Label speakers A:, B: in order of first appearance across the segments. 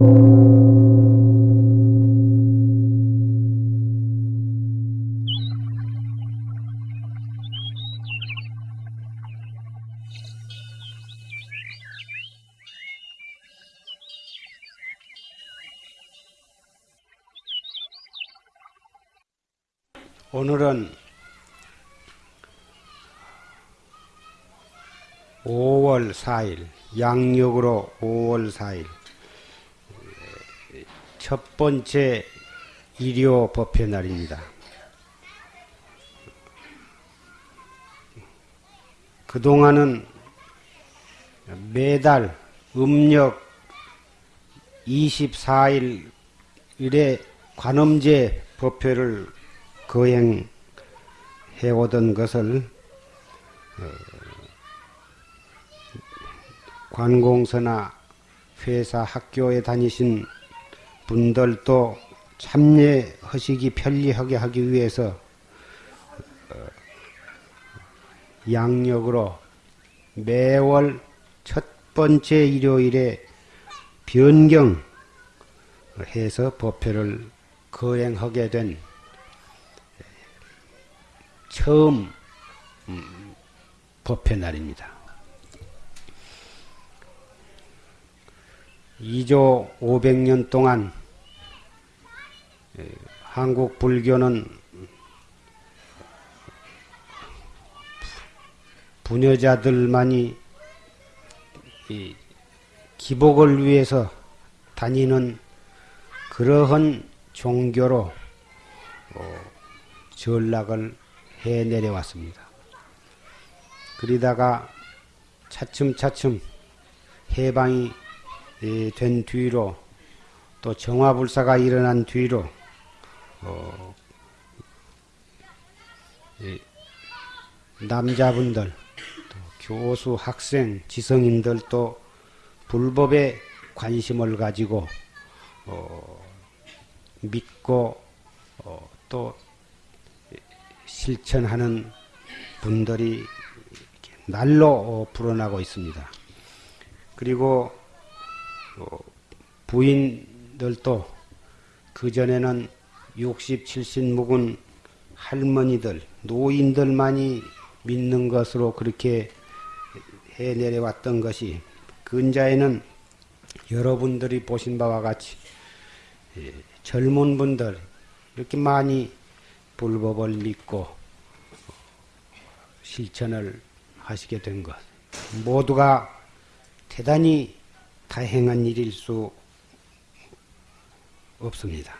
A: 오늘은 5월 4일, 양력으로 5월 4일, 첫 번째 일요 법회 날입니다. 그동안은 매달 음력 24일 일에 관음제 법회를 거행해 오던 것을 어, 관공서나 회사 학교에 다니신 분들도 참여하시기 편리하게 하기 위해서 어, 양력으로 매월 첫 번째 일요일에 변경해서 법회를 거행하게 된 처음 음, 법회 날입니다. 2조 500년 동안 한국 불교는 부녀자들만이 기복을 위해서 다니는 그러한 종교로 어, 전락을 해 내려왔습니다. 그러다가 차츰차츰 해방이 된 뒤로 또 정화불사가 일어난 뒤로 어, 남자분들 교수, 학생, 지성인들도 불법에 관심을 가지고 어, 믿고 어, 또 실천하는 분들이 날로 불어나고 있습니다. 그리고 어, 부인들도 그전에는 60, 70 묵은 할머니들, 노인들만이 믿는 것으로 그렇게 해 내려왔던 것이 근자에는 여러분들이 보신 바와 같이 예, 젊은 분들 이렇게 많이 불법을 믿고 실천을 하시게 된 것. 모두가 대단히 다행한 일일 수 없습니다.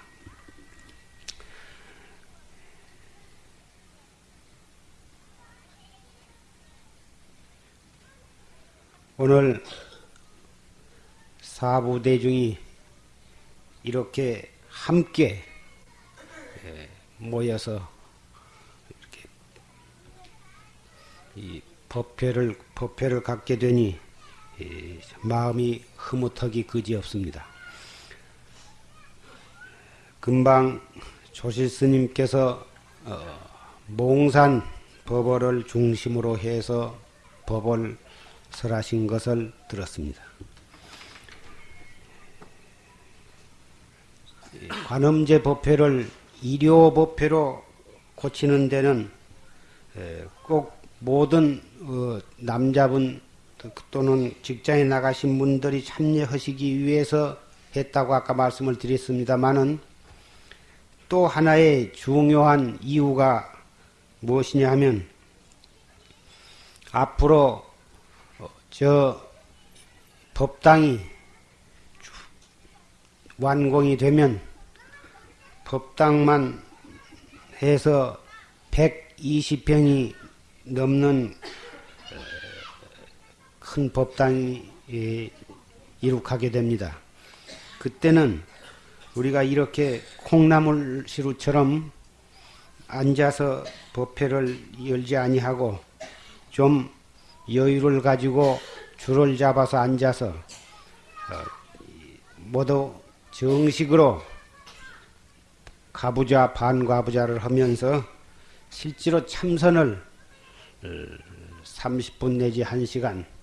A: 오늘 사부대중이 이렇게 함께 예, 모여서 이렇게 이 법회를 법회를 갖게 되니 마음이 흐뭇하기 그지없습니다. 금방 조실 스님께서 어, 몽산 법어를 중심으로 해서 법을 설하신 것을 들었습니다. 관음제 법회를 일요 법회로 고치는 데는 꼭 모든 어, 남자분 또는 직장에 나가신 분들이 참여하시기 위해서 했다고 아까 말씀을 드렸습니다만은 또 하나의 중요한 이유가 무엇이냐 하면 앞으로 저 법당이 완공이 되면 법당만 해서 120평이 넘는 큰 법당이 이룩하게 됩니다. 그때는 우리가 이렇게 콩나물 시루처럼 앉아서 법회를 열지 아니하고 좀 여유를 가지고 줄을 잡아서 앉아서 모두 정식으로 가부좌 반가부좌를 하면서 실제로 참선을 30분 내지 1시간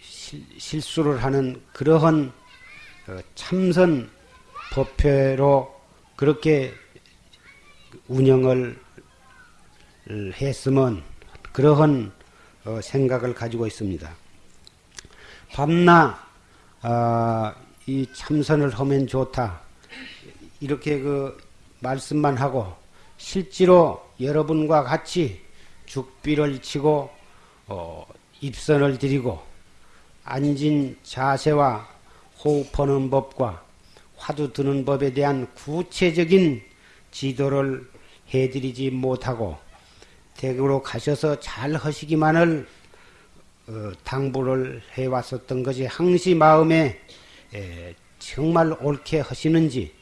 A: 실, 실수를 하는 그러한 어, 참선 법회로 그렇게 운영을 했으면 그러한 어, 생각을 가지고 있습니다. 밤낮 아, 이 참선을 하면 좋다 이렇게 그 말씀만 하고 실제로 여러분과 같이 죽비를 치고 어, 입선을 드리고 앉은 자세와 호흡하는 법과 화두 드는 법에 대한 구체적인 지도를 해드리지 못하고 대구로 가셔서 잘 하시기만을 어, 당부를 해왔었던 것이 항시 마음에 에, 정말 옳게 하시는지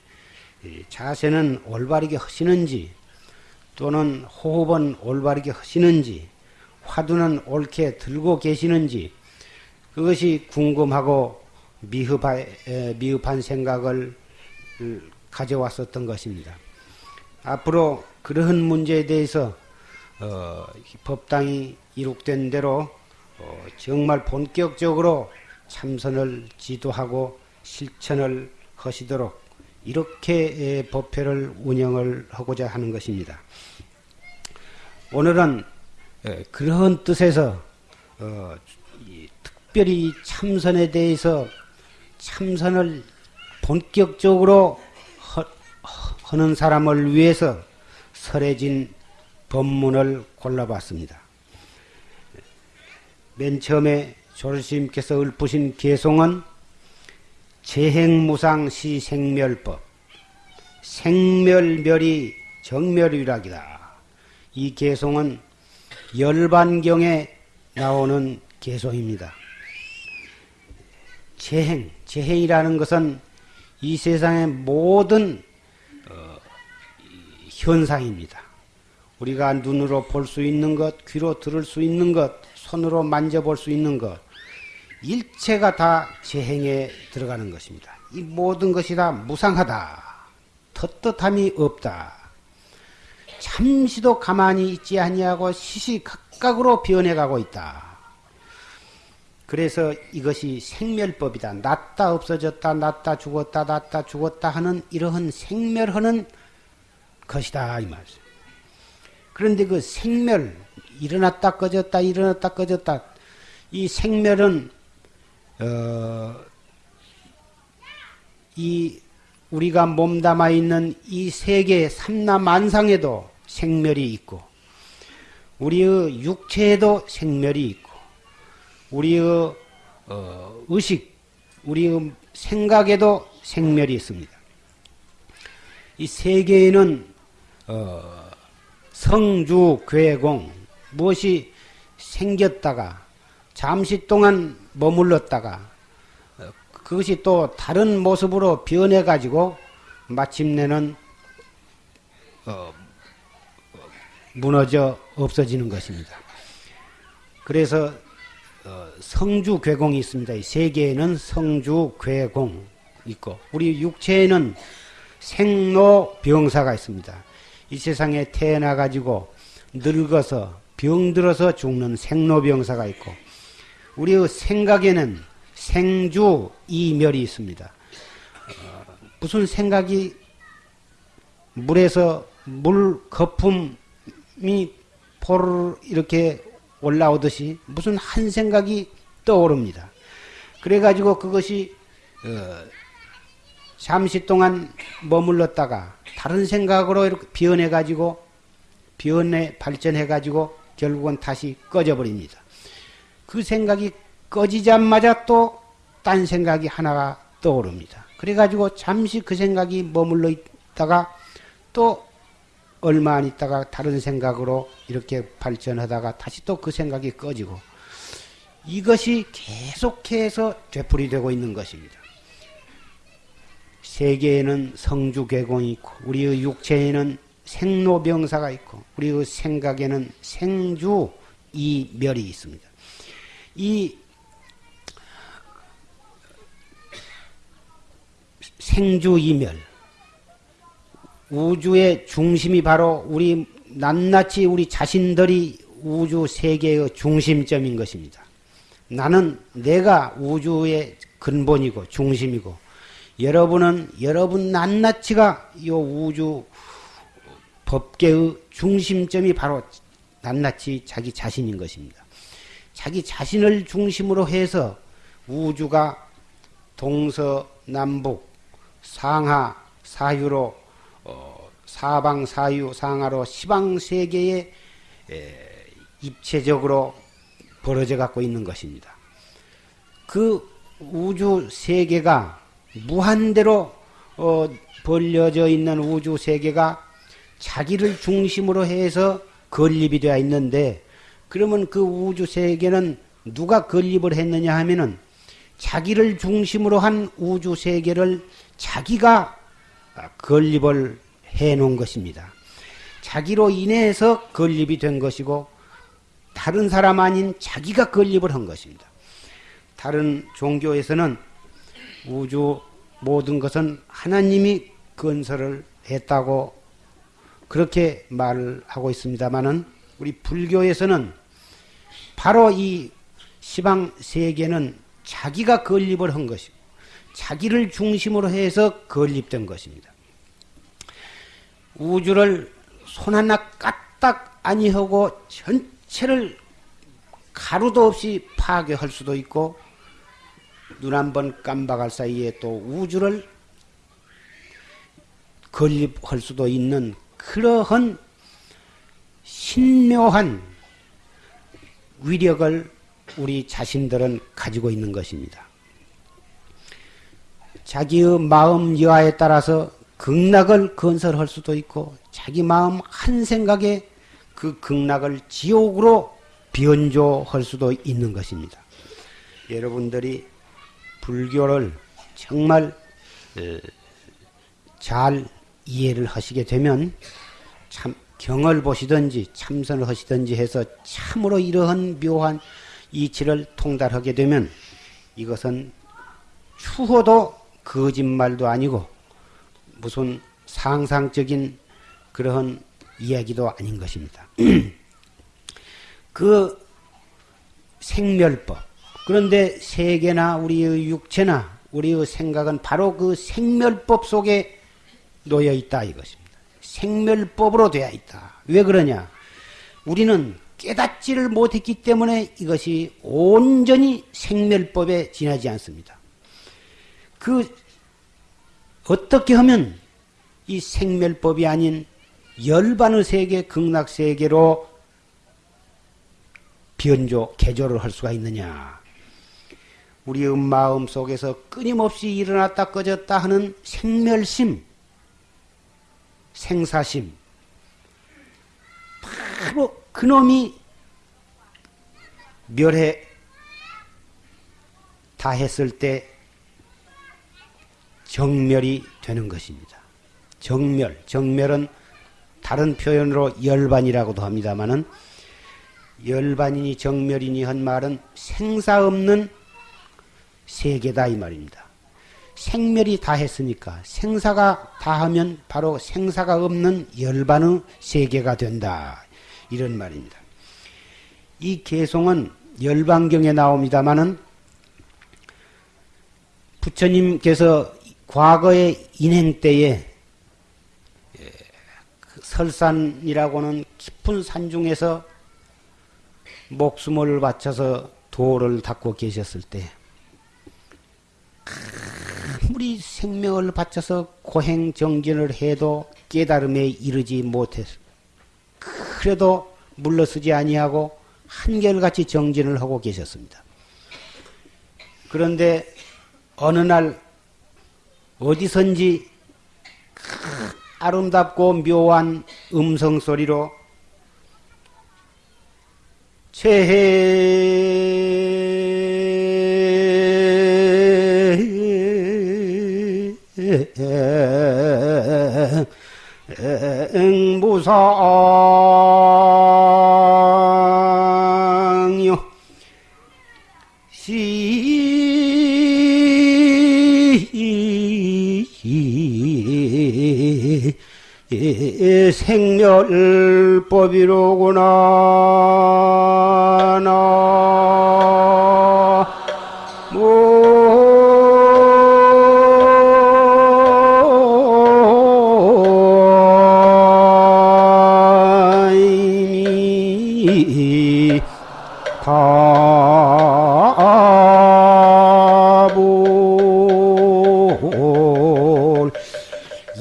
A: 자세는 올바르게 하시는지 또는 호흡은 올바르게 하시는지 화두는 옳게 들고 계시는지 그것이 궁금하고 미흡하, 미흡한 생각을 가져왔었던 것입니다. 앞으로 그러한 문제에 대해서 어, 법당이 이룩된 대로 어, 정말 본격적으로 참선을 지도하고 실천을 하시도록 이렇게 법회를 운영을 하고자 하는 것입니다. 오늘은 그러한 뜻에서 어, 특별히 참선에 대해서 참선을 본격적으로 하는 사람을 위해서 설해진 법문을 골라봤습니다. 맨 처음에 조르스님께서 읊으신 개송은 재행무상시 생멸법 생멸멸이 정멸유락이다. 이 개송은 열반경에 나오는 개송입니다. 재행, 재행이라는 것은 이 세상의 모든 어, 현상입니다. 우리가 눈으로 볼 수 있는 것, 귀로 들을 수 있는 것, 손으로 만져볼 수 있는 것, 일체가 다 재행에 들어가는 것입니다. 이 모든 것이 다 무상하다. 떳떳함이 없다. 잠시도 가만히 있지 아니하고 시시각각으로 변해가고 있다. 그래서 이것이 생멸법이다. 낫다 없어졌다, 낫다 죽었다, 낫다 죽었다 하는 이러한 생멸하는 것이다 이 말씀. 그런데 그 생멸 일어났다 꺼졌다 일어났다 꺼졌다 이 생멸은 어, 이 우리가 몸담아 있는 이 세계 삼라만상에도 생멸이 있고 우리의 육체에도 생멸이 있고 우리의 어, 의식, 우리의 생각에도 생멸이 있습니다. 이 세계에는 어, 성주 괴공 무엇이 생겼다가 잠시 동안 머물렀다가 어, 그것이 또 다른 모습으로 변해 가지고 마침내는 어, 무너져 없어지는 것입니다. 그래서 어, 성주 괴공이 있습니다. 세계에는 성주 괴공 있고 우리 육체에는 생로 병사가 있습니다. 이 세상에 태어나 가지고 늙어서 병들어서 죽는 생로병사가 있고 우리의 생각에는 생주 이멸이 있습니다. 어, 무슨 생각이 물에서 물 거품이 포를 이렇게 올라오듯이 무슨 한 생각이 떠오릅니다. 그래가지고 그것이 어, 잠시 동안 머물렀다가 다른 생각으로 이렇게 변해가지고 변해 발전해가지고 결국은 다시 꺼져버립니다. 그 생각이 꺼지자마자 또 딴 생각이 하나가 떠오릅니다. 그래가지고 잠시 그 생각이 머물러 있다가 또 얼마 안 있다가 다른 생각으로 이렇게 발전하다가 다시 또 그 생각이 꺼지고 이것이 계속해서 되풀이되고 있는 것입니다. 세계에는 성주개공이 있고 우리의 육체에는 생로병사가 있고 우리의 생각에는 생주 이멸이 있습니다. 이 생주 이멸 우주의 중심이 바로 우리 낱낱이 우리 자신들이 우주 세계의 중심점인 것입니다. 나는 내가 우주의 근본이고 중심이고 여러분은 여러분 낱낱이가 이 우주 법계의 중심점이 바로 낱낱이 자기 자신인 것입니다. 자기 자신을 중심으로 해서 우주가 동서남북 상하 사유로 어, 사방 사유 상하로 시방 세계에 입체적으로 벌어져 갖고 있는 것입니다. 그 우주 세계가 무한대로 어, 벌려져 있는 우주 세계가 자기를 중심으로 해서 건립이 되어 있는데 그러면 그 우주 세계는 누가 건립을 했느냐 하면은 자기를 중심으로 한 우주 세계를 자기가 건립을 해 놓은 것입니다. 자기로 인해서 건립이 된 것이고 다른 사람 아닌 자기가 건립을 한 것입니다. 다른 종교에서는 우주 모든 것은 하나님이 건설을 했다고 그렇게 말을 하고 있습니다만은 우리 불교에서는 바로 이 시방 세계는 자기가 건립을 한 것이고 자기를 중심으로 해서 건립된 것입니다. 우주를 손 하나 까딱 아니하고 전체를 가루도 없이 파괴할 수도 있고 눈 한 번 깜박할 사이에 또 우주를 건립할 수도 있는 그러한 신묘한 위력을 우리 자신들은 가지고 있는 것입니다. 자기의 마음 여하에 따라서 극락을 건설할 수도 있고 자기 마음 한 생각에 그 극락을 지옥으로 변조할 수도 있는 것입니다. 여러분들이 불교를 정말 잘 이해를 하시게 되면 참 경을 보시든지 참선을 하시든지 해서 참으로 이러한 묘한 이치를 통달하게 되면 이것은 추호도 거짓말도 아니고 무슨 상상적인 그러한 이야기도 아닌 것입니다. 그 생멸법. 그런데 세계나 우리의 육체나 우리의 생각은 바로 그 생멸법 속에 놓여 있다 이것입니다. 생멸법으로 되어 있다. 왜 그러냐? 우리는 깨닫지를 못했기 때문에 이것이 온전히 생멸법에 지나지 않습니다. 그 어떻게 하면 이 생멸법이 아닌 열반의 세계, 극락 세계로 변조, 개조를 할 수가 있느냐? 우리의 마음 속에서 끊임없이 일어났다 꺼졌다 하는 생멸심, 생사심, 바로 그놈이 멸해 다 했을 때 정멸이 되는 것입니다. 정멸, 정멸은 다른 표현으로 열반이라고도 합니다만은 열반이니 정멸이니 한 말은 생사 없는 세계다 이 말입니다. 생멸이 다 했으니까 생사가 다 하면 바로 생사가 없는 열반의 세계가 된다. 이런 말입니다. 이 개송은 열반경에 나옵니다마는 부처님께서 과거의 인행 때에 예, 그 설산이라고는 깊은 산 중에서 목숨을 바쳐서 도를 닦고 계셨을 때 아무리 생명을 바쳐서 고행 정진을 해도 깨달음에 이르지 못해서 그래도 물러서지 아니하고 한결같이 정진을 하고 계셨습니다. 그런데 어느 날 어디선지 아름답고 묘한 음성 소리로 무상요. 시 생멸법이로구나 나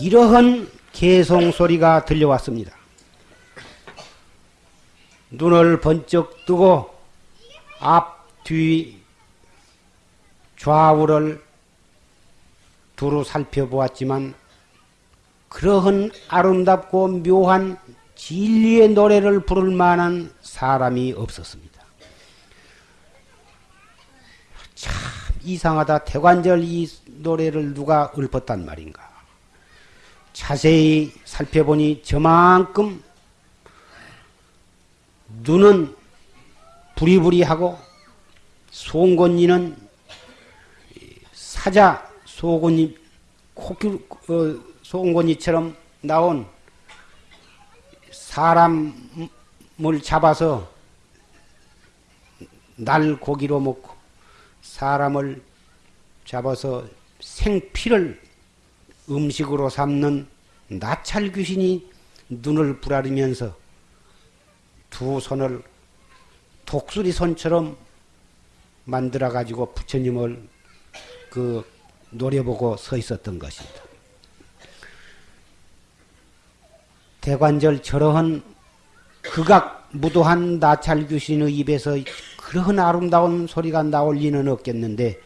A: 이러한 개송 소리가 들려왔습니다. 눈을 번쩍 뜨고 앞, 뒤, 좌우를 두루 살펴보았지만 그러한 아름답고 묘한 진리의 노래를 부를 만한 사람이 없었습니다. 참 이상하다. 대관절 이 노래를 누가 읊었단 말인가. 자세히 살펴보니 저만큼 눈은 부리부리하고 송곳니는 사자 소곤니 코끼 어, 송곳니처럼 나온 사람을 잡아서 날 고기로 먹고 사람을 잡아서 생피를 음식으로 삼는 나찰 귀신이 눈을 부라리면서 두 손을 독수리 손처럼 만들어 가지고 부처님을 그 노려보고 서 있었던 것입니다. 대관절 저러한 극악 무도한 나찰 귀신의 입에서 그러한 아름다운 소리가 나올 리는 없겠는데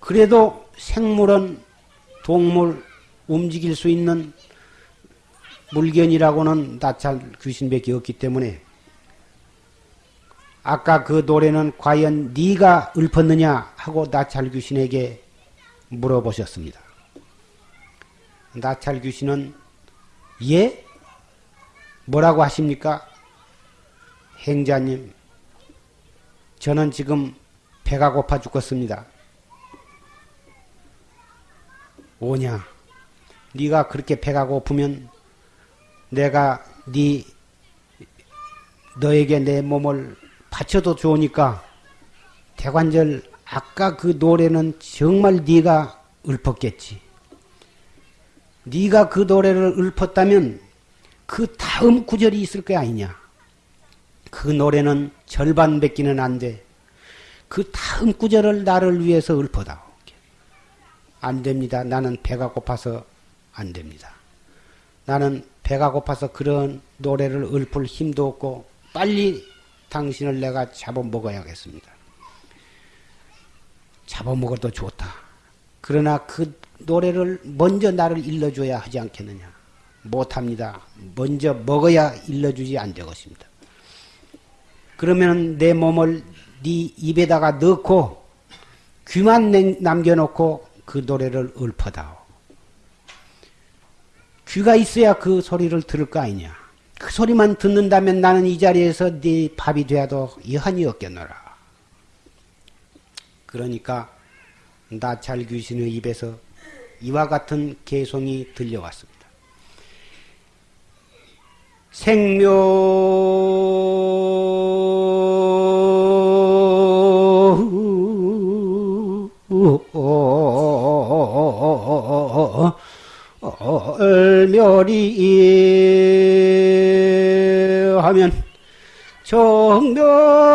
A: 그래도 생물은 동물 움직일 수 있는 물견이라고는 나찰 귀신밖에 없기 때문에 아까 그 노래는 과연 네가 읊었느냐 하고 나찰 귀신에게 물어보셨습니다. 나찰 귀신은 예? 뭐라고 하십니까? 행자님, 저는 지금 배가 고파 죽겠습니다. 오냐? 네가 그렇게 배가 고프면 내가 네 너에게 내 몸을 바쳐도 좋으니까 대관절 아까 그 노래는 정말 네가 읊었겠지. 네가 그 노래를 읊었다면 그 다음 구절이 있을 거 아니냐. 그 노래는 절반 뱉기는 안 돼. 그 다음 구절을 나를 위해서 읊어다. 안 됩니다. 나는 배가 고파서 안 됩니다. 나는 배가 고파서 그런 노래를 읊을 힘도 없고 빨리 당신을 내가 잡아먹어야겠습니다. 잡아먹어도 좋다. 그러나 그 노래를 먼저 나를 일러줘야 하지 않겠느냐. 못합니다. 먼저 먹어야 일러주지 않되것입니다. 그러면 내 몸을 네 입에다가 넣고 귀만 남겨놓고 그 노래를 읊어다오. 귀가 있어야 그 소리를 들을 거 아니냐. 그 소리만 듣는다면 나는 이 자리에서 네 밥이 되어도 여한이 없겠노라. 그러니까 나찰 귀신의 입에서 이와 같은 개송이 들려왔습니다. 생묘 얼멸이 하면 정명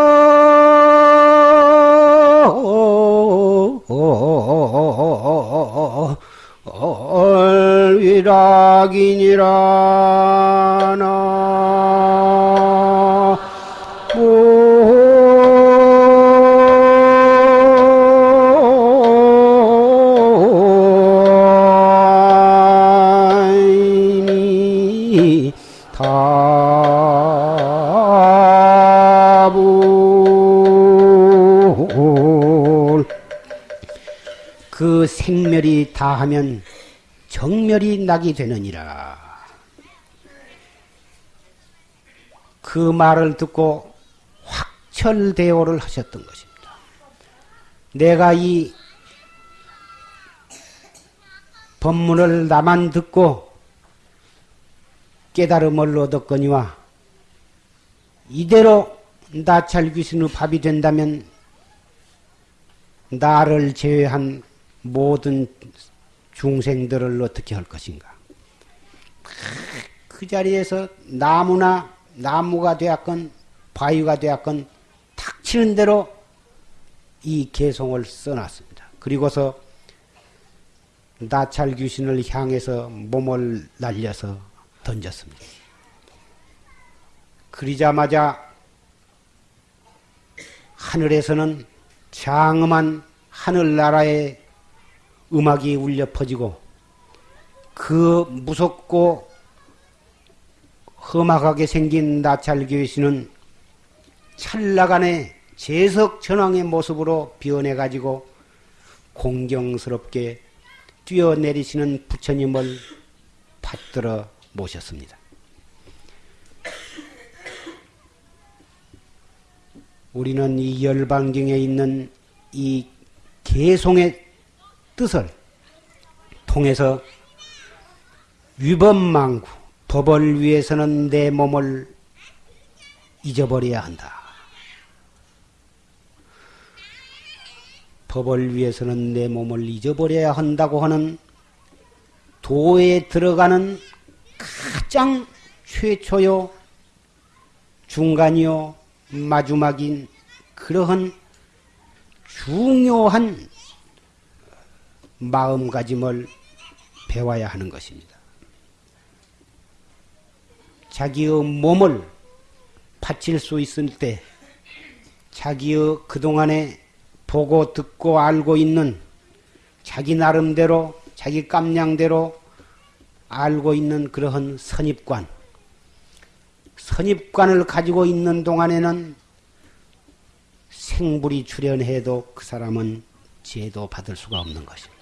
A: 얼위락이니라 나그 생멸이 다하면 정멸이 나게 되느니라. 그 말을 듣고 확철대오를 하셨던 것입니다. 내가 이 법문을 나만 듣고 깨달음을 얻었거니와 이대로 나찰 귀신의 밥이 된다면 나를 제외한 모든 중생들을 어떻게 할 것인가? 그 자리에서 나무나 나무가 되었건 바위가 되었건 탁치는 대로 이 개송을 써놨습니다. 그리고서 나찰 귀신을 향해서 몸을 날려서 던졌습니다. 그리자마자 하늘에서는 장엄한 하늘나라의 음악이 울려 퍼지고 그 무섭고 험악하게 생긴 나찰 귀신은 찰나간에 재석 전왕의 모습으로 변해 가지고 공경스럽게 뛰어내리시는 부처님을 받들어 모셨습니다. 우리는 이 열반경에 있는 이 개송의 뜻을 통해서 위법망구, 법을 위해서는 내 몸을 잊어버려야 한다. 법을 위해서는 내 몸을 잊어버려야 한다고 하는 도에 들어가는 가장 최초요, 중간이요, 마지막인 그러한 중요한 마음가짐을 배워야 하는 것입니다. 자기의 몸을 바칠 수 있을 때 자기의 그동안에 보고 듣고 알고 있는 자기 나름대로 자기 깜냥대로 알고 있는 그러한 선입관 선입관을 가지고 있는 동안에는 생불이 출현해도 그 사람은 죄도 받을 수가 없는 것입니다.